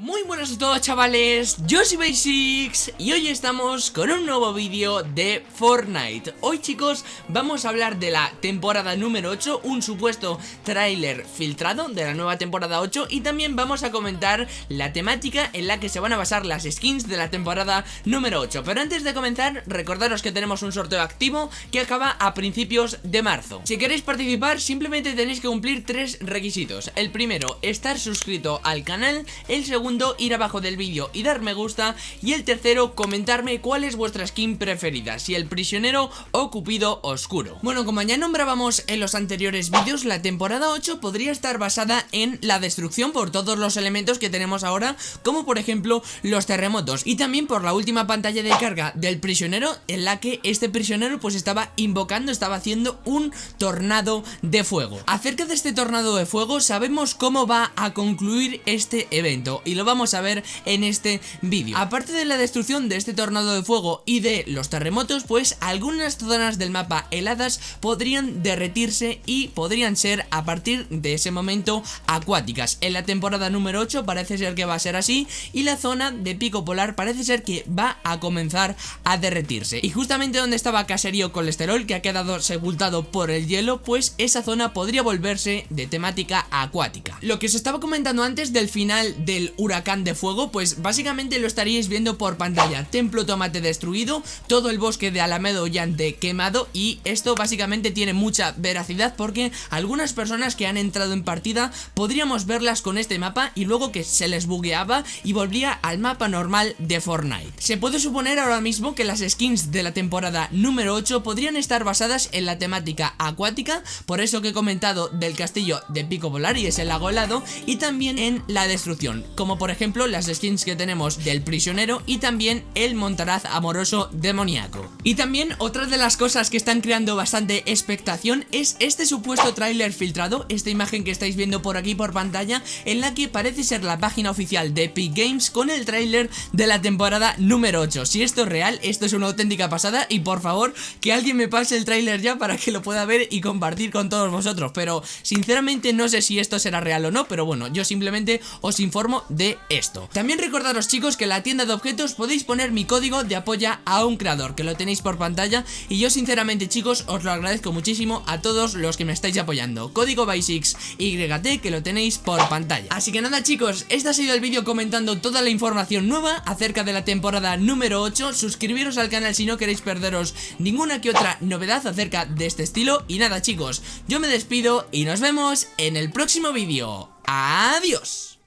Muy buenas a todos chavales, yo soy Basics y hoy estamos con un nuevo vídeo de Fortnite. Hoy chicos vamos a hablar de la temporada número 8, un supuesto tráiler filtrado de la nueva temporada 8 Y también vamos a comentar la temática en la que se van a basar las skins de la temporada número 8 Pero antes de comenzar, recordaros que tenemos un sorteo activo que acaba a principios de marzo. Si queréis participar simplemente tenéis que cumplir tres requisitos. El primero, estar suscrito al canal, el segundo ir abajo del vídeo y dar me gusta y el tercero comentarme cuál es vuestra skin preferida, si el prisionero o Cupido Oscuro. Bueno, como ya nombrábamos en los anteriores vídeos, la temporada 8 podría estar basada en la destrucción por todos los elementos que tenemos ahora, como por ejemplo los terremotos y también por la última pantalla de carga del prisionero en la que este prisionero pues estaba invocando, estaba haciendo un tornado de fuego. Acerca de este tornado de fuego sabemos cómo va a concluir este evento y lo vamos a ver en este vídeo. Aparte de la destrucción de este tornado de fuego y de los terremotos Pues algunas zonas del mapa heladas podrían derretirse y podrían ser a partir de ese momento acuáticas. En la temporada número 8 parece ser que va a ser así Y la zona de pico polar parece ser que va a comenzar a derretirse. Y justamente donde estaba Caserío Colesterol que ha quedado sepultado por el hielo Pues esa zona podría volverse de temática acuática. Lo que os estaba comentando antes del final del huracán de fuego Pues básicamente lo estaríais viendo por pantalla. Templo tomate destruido, todo el bosque de Alamedo Llante quemado Y esto básicamente tiene mucha veracidad porque algunas personas que han entrado en partida Podríamos verlas con este mapa y luego que se les bugueaba y volvía al mapa normal de Fortnite. Se puede suponer ahora mismo que las skins de la temporada número 8 podrían estar basadas en la temática acuática Por eso que he comentado del castillo de Pico Polar y ese lago helado Y también en la destrucción. Como por ejemplo las skins que tenemos del prisionero y también el montaraz amoroso demoníaco. Y también otra de las cosas que están creando bastante expectación es este supuesto tráiler filtrado, esta imagen que estáis viendo por aquí por pantalla, en la que parece ser la página oficial de Epic Games con el tráiler de la temporada número 8. Si esto es real, esto es una auténtica pasada y por favor que alguien me pase el tráiler ya para que lo pueda ver y compartir con todos vosotros, pero sinceramente no sé si esto será real o no, pero bueno, yo simplemente os informo de esto. También recordaros chicos que en la tienda de objetos podéis poner mi código de apoya a un creador Que lo tenéis por pantalla. Y yo sinceramente chicos os lo agradezco muchísimo a todos los que me estáis apoyando. Código Basics YT que lo tenéis por pantalla. Así que nada chicos, este ha sido el vídeo comentando toda la información nueva acerca de la temporada número 8 Suscribiros al canal si no queréis perderos ninguna que otra novedad acerca de este estilo. Y nada chicos, yo me despido y nos vemos en el próximo vídeo. Adiós